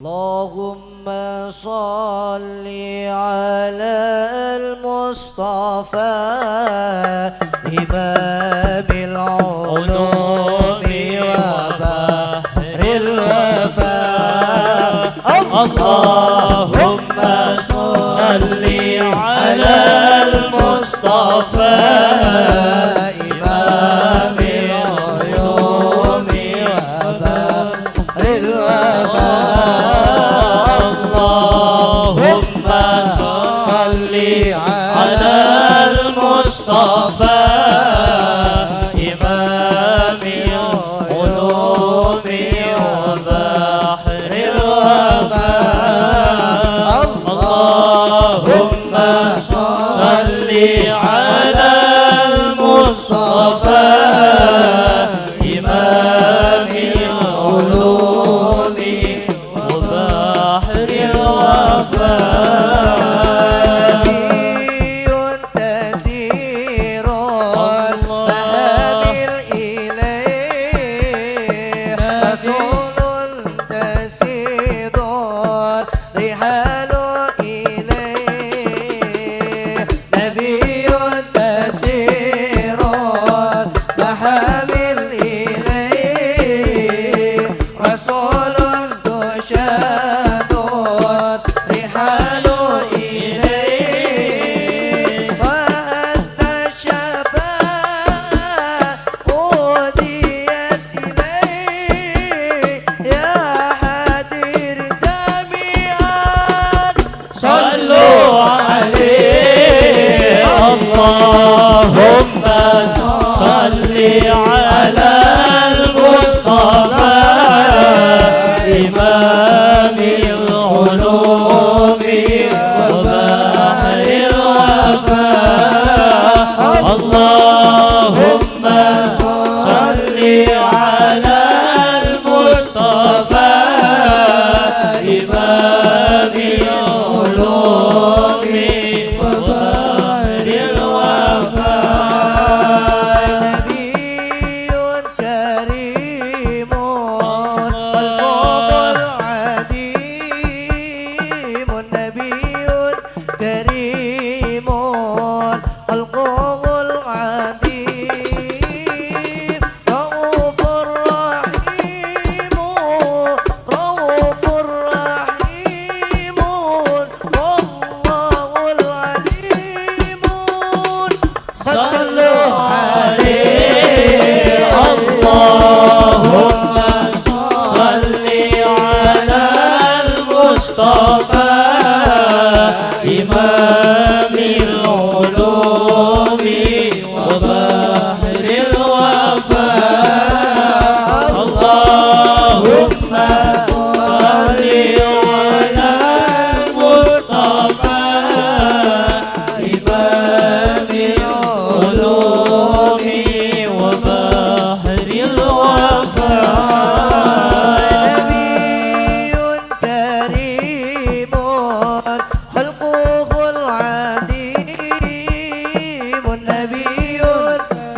اللهم صل على المصطفى إمام العلوم وبحر الوفاء. اللهم صل على المصطفى الوفاء. على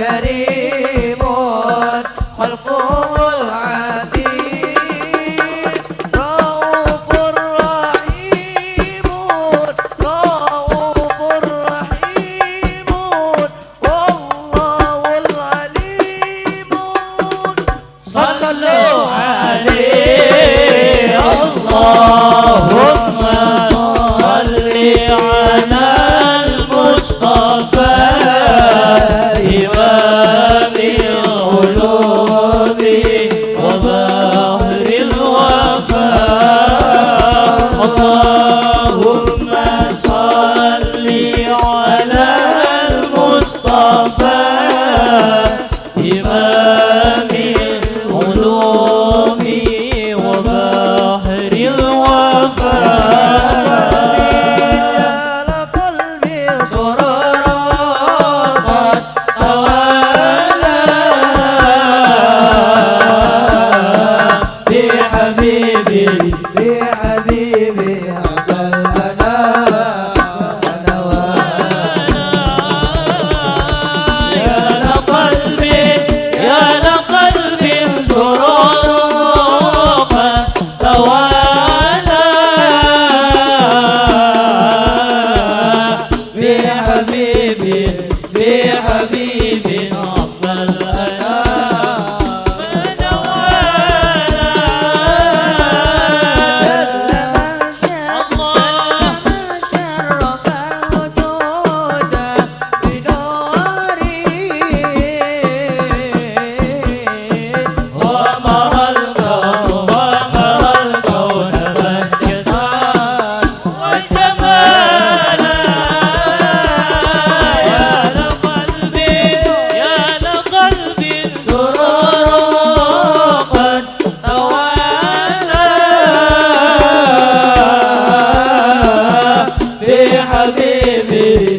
كريم خلقه Papa. بحبيبي حبيبي حبيبي